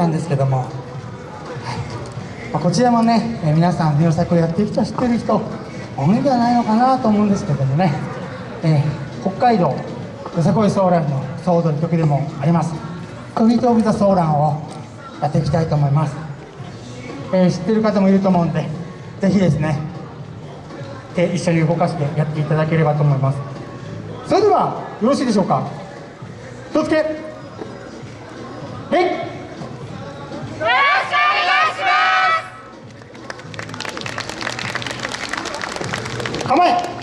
なんですけども、はいまあこちらもね、えー皆さん、ネオ作をやってる人、知ってる人、多いんじゃないのかなと思うんですけどもね、えー北海道、よさこいソーランの総踊り曲でもあります、クギトービザソーランをやっていきたいと思います。えー知ってる方もいると思うんで、ぜひですね、手一緒に動かしてやっていただければと思います。それでは、よろしいでしょうか。気をつけ。はい。干杯